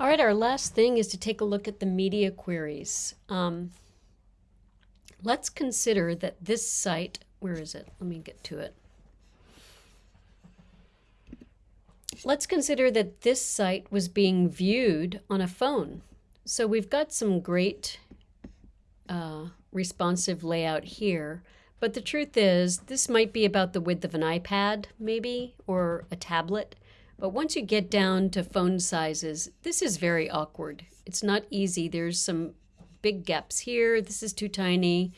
All right, our last thing is to take a look at the media queries. Um, let's consider that this site, where is it? Let me get to it. Let's consider that this site was being viewed on a phone. So we've got some great uh, responsive layout here, but the truth is this might be about the width of an iPad maybe, or a tablet. But once you get down to phone sizes, this is very awkward. It's not easy. There's some big gaps here. This is too tiny.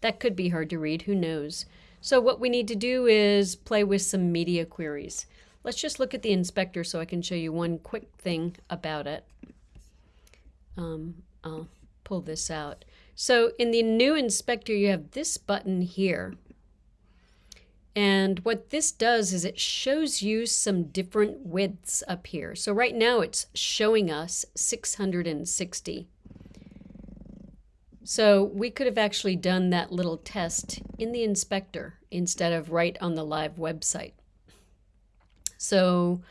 That could be hard to read. Who knows? So what we need to do is play with some media queries. Let's just look at the inspector so I can show you one quick thing about it. Um, I'll pull this out. So in the new inspector, you have this button here. And what this does is it shows you some different widths up here. So right now it's showing us 660. So we could have actually done that little test in the inspector instead of right on the live website. So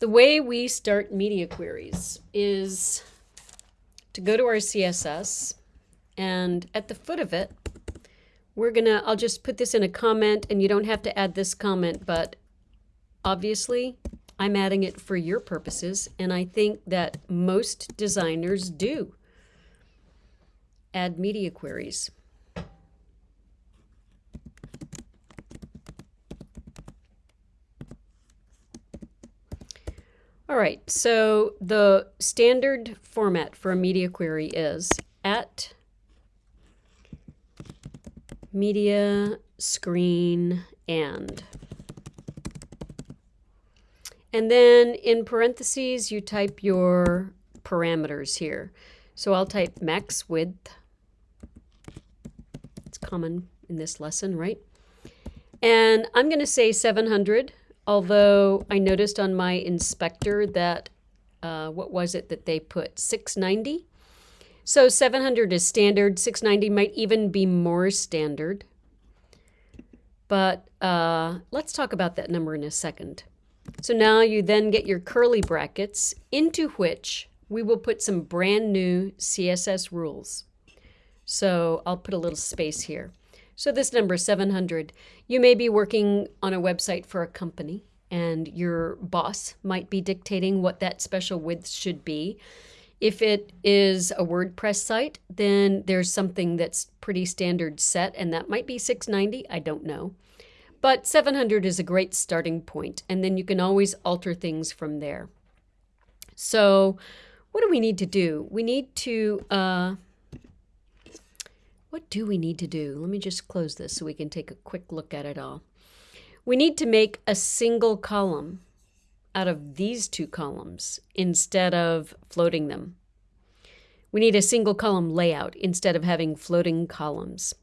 the way we start media queries is to go to our CSS and at the foot of it, we're gonna, I'll just put this in a comment and you don't have to add this comment, but obviously I'm adding it for your purposes. And I think that most designers do add media queries. All right, so the standard format for a media query is at media, screen, and. And then in parentheses, you type your parameters here. So I'll type max width. It's common in this lesson, right? And I'm going to say 700, although I noticed on my inspector that, uh, what was it that they put, 690? So 700 is standard. 690 might even be more standard. But uh, let's talk about that number in a second. So now you then get your curly brackets into which we will put some brand new CSS rules. So I'll put a little space here. So this number 700. You may be working on a website for a company and your boss might be dictating what that special width should be. If it is a WordPress site, then there's something that's pretty standard set, and that might be 690. I don't know. But 700 is a great starting point, and then you can always alter things from there. So, what do we need to do? We need to, uh, what do we need to do? Let me just close this so we can take a quick look at it all. We need to make a single column out of these two columns instead of floating them. We need a single column layout instead of having floating columns.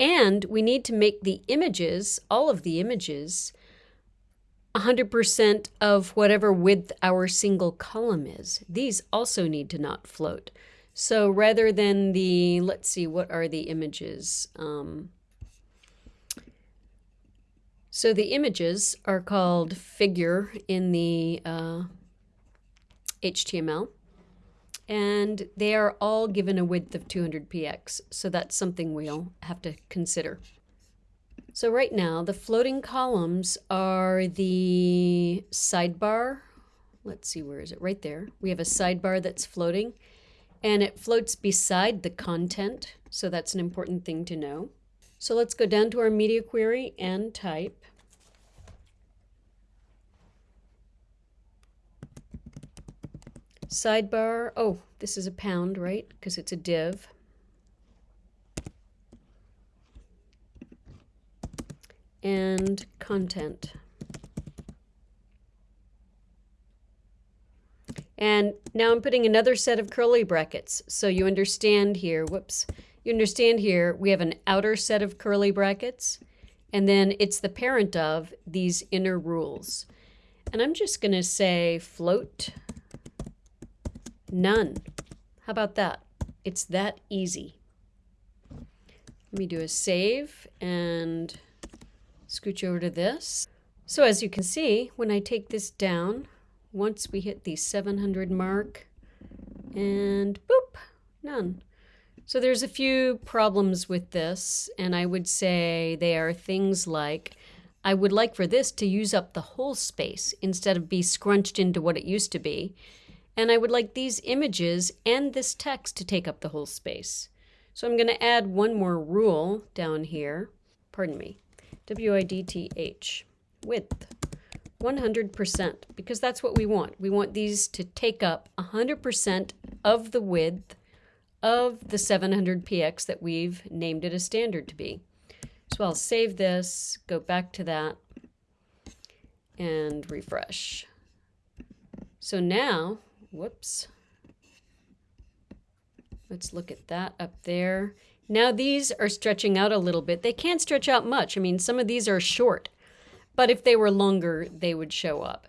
And we need to make the images, all of the images, 100% of whatever width our single column is. These also need to not float. So rather than the, let's see, what are the images? Um, so the images are called figure in the uh, HTML, and they are all given a width of 200 px, so that's something we'll have to consider. So right now, the floating columns are the sidebar. Let's see, where is it? Right there. We have a sidebar that's floating, and it floats beside the content, so that's an important thing to know. So let's go down to our media query and type sidebar. Oh, this is a pound, right? Because it's a div. And content. And now I'm putting another set of curly brackets. So you understand here, whoops, you understand here, we have an outer set of curly brackets, and then it's the parent of these inner rules. And I'm just going to say float none. How about that? It's that easy. Let me do a save and scooch over to this. So as you can see, when I take this down, once we hit the 700 mark, And boop, none. So there's a few problems with this, and I would say they are things like I would like for this to use up the whole space instead of be scrunched into what it used to be. And I would like these images and this text to take up the whole space. So I'm going to add one more rule down here. Pardon me. W-I-D-T-H. Width. 100% because that's what we want. We want these to take up 100% of the width of the 700px that we've named it a standard to be. So I'll save this, go back to that, and refresh. So now, whoops, let's look at that up there. Now these are stretching out a little bit. They can't stretch out much. I mean, some of these are short, but if they were longer, they would show up.